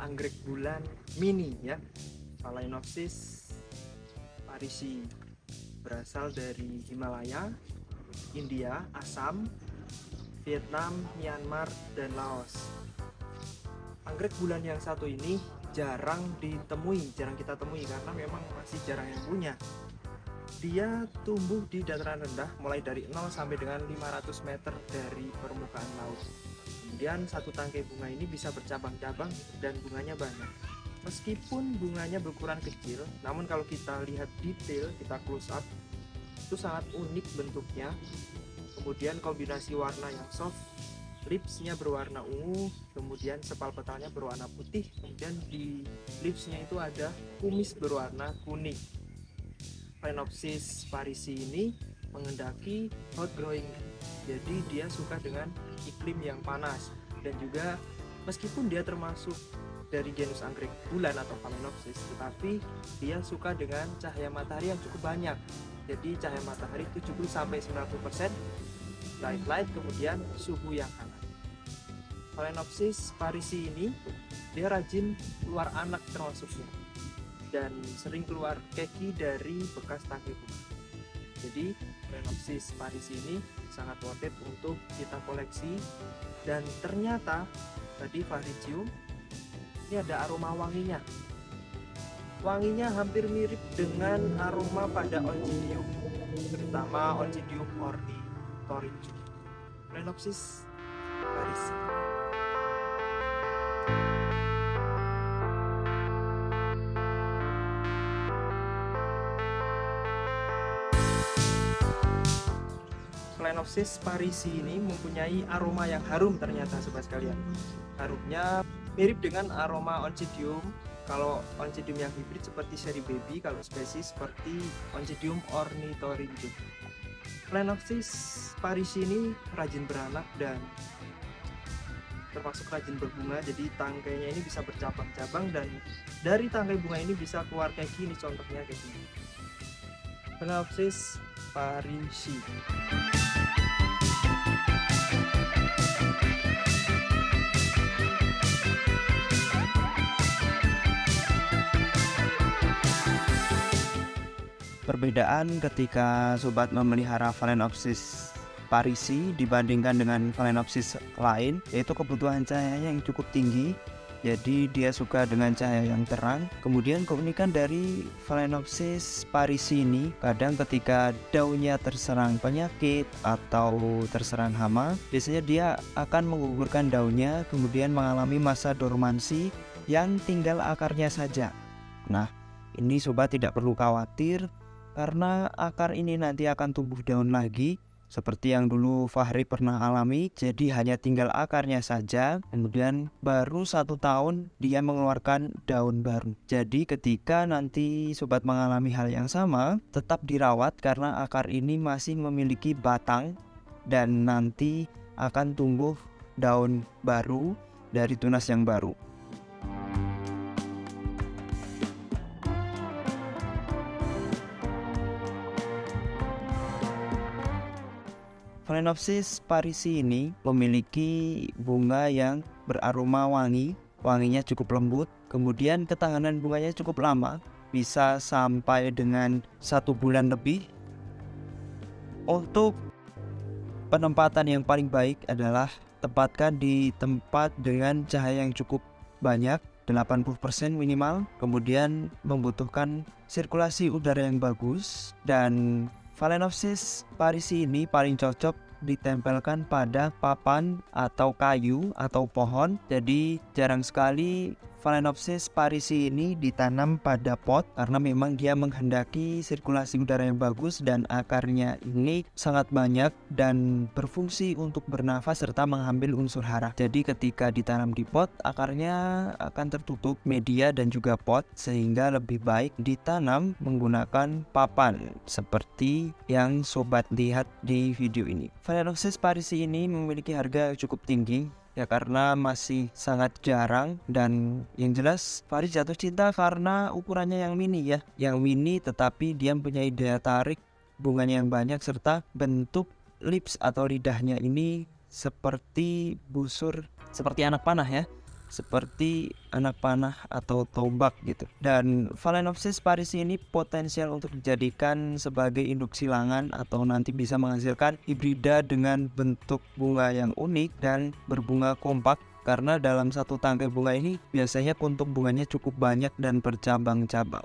anggrek bulan mini ya. Phalaenopsis parisi. Berasal dari Himalaya India Assam Vietnam Myanmar dan Laos. Anggrek bulan yang satu ini jarang ditemui jarang kita temui karena memang masih jarang yang punya. Dia tumbuh di dataran rendah mulai dari 0 sampai dengan 500 meter dari permukaan laut kemudian satu tangkai bunga ini bisa bercabang-cabang dan bunganya banyak. Meskipun bunganya berukuran kecil namun kalau kita lihat detail kita close up itu sangat unik bentuknya. Kemudian kombinasi warna yang soft lipsnya berwarna ungu kemudian sepal petalnya berwarna putih kemudian di lipsnya itu ada kumis berwarna kuning. Phenopsis parisi ini mengendaki hot growing jadi dia suka dengan iklim yang panas. Dan juga meskipun dia termasuk dari genus anggrek bulan atau Phalaenopsis tetapi dia suka dengan cahaya matahari yang cukup banyak. Jadi cahaya matahari 70 sampai 90% light light kemudian suhu yang hangat. Phalaenopsis parisi ini dia rajin keluar anak termasuknya. Dan sering keluar keki dari bekas tangkai bunga. Jadi Phalaenopsis parisi ini sangat worth it untuk kita koleksi dan ternyata tadi Fahri ini ada aroma wanginya. Wanginya hampir mirip dengan aroma pada Oncidium, terutama Oncidium ornithorynchus. Phalaenopsis parisi. Phalaenopsis parisi ini mempunyai aroma yang harum ternyata sobat sekalian. Harumnya mirip dengan aroma Oncidium. Kalau Oncidium yang hibrid seperti seri baby, kalau spesies seperti Oncidium ornithorynchus. Phalaenopsis parisi ini rajin beranak dan termasuk rajin berbunga jadi tangkainya ini bisa bercabang-cabang dan dari tangkai bunga ini bisa keluar kayak gini contohnya kayak gini Phalaenopsis parisi Perbedaan ketika sobat memelihara Phalaenopsis parisi dibandingkan dengan Phalaenopsis lain yaitu kebutuhan cahaya yang cukup tinggi jadi dia suka dengan cahaya yang terang. Kemudian keunikan dari Phalaenopsis parisi ini kadang ketika daunnya terserang penyakit atau terserang hama biasanya dia akan menggugurkan daunnya kemudian mengalami masa dormansi yang tinggal akarnya saja. Nah ini sobat tidak perlu khawatir karena akar ini nanti akan tumbuh daun lagi seperti yang dulu Fahri pernah alami jadi hanya tinggal akarnya saja. Kemudian baru satu tahun dia mengeluarkan daun baru. Jadi ketika nanti sobat mengalami hal yang sama tetap dirawat karena akar ini masih memiliki batang dan nanti akan tumbuh daun baru dari tunas yang baru Phalaenopsis parisi ini memiliki bunga yang beraroma wangi, wanginya cukup lembut, kemudian ketahanan bunganya cukup lama, bisa sampai dengan satu bulan lebih. Untuk penempatan yang paling baik adalah tempatkan di tempat dengan cahaya yang cukup banyak 80% minimal kemudian membutuhkan sirkulasi udara yang bagus dan Phalaenopsis parisi ini paling cocok ditempelkan pada papan atau kayu atau pohon. Jadi jarang sekali Phalaenopsis parisi ini ditanam pada pot karena memang dia menghendaki sirkulasi udara yang bagus dan akarnya ini sangat banyak dan berfungsi untuk bernafas serta mengambil unsur hara. Jadi ketika ditanam di pot akarnya akan tertutup media dan juga pot sehingga lebih baik ditanam menggunakan papan seperti yang sobat lihat di video ini. Phalaenopsis parisi ini memiliki harga cukup tinggi ya karena masih sangat jarang dan yang jelas Faris jatuh cinta karena ukurannya yang mini ya. Yang mini tetapi dia mempunyai daya tarik bunganya yang banyak serta bentuk lips atau lidahnya ini seperti busur seperti anak panah ya seperti anak panah atau tombak gitu. Dan Phalaenopsis parisi ini potensial untuk dijadikan sebagai induk silangan atau nanti bisa menghasilkan hibrida dengan bentuk bunga yang unik dan berbunga kompak karena dalam satu tangkai bunga ini biasanya kuntum bunganya cukup banyak dan bercabang-cabang.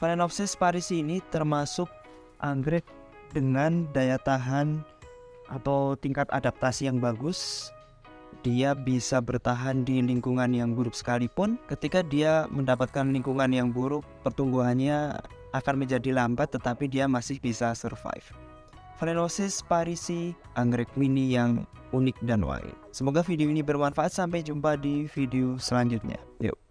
Phalaenopsis parisi ini termasuk anggrek dengan daya tahan atau tingkat adaptasi yang bagus. Dia bisa bertahan di lingkungan yang buruk sekalipun. Ketika dia mendapatkan lingkungan yang buruk, pertumbuhannya akan menjadi lambat tetapi dia masih bisa survive. Phalaenopsis parisi, anggrek mini yang unik dan wangi. Semoga video ini bermanfaat. Sampai jumpa di video selanjutnya. Yuk.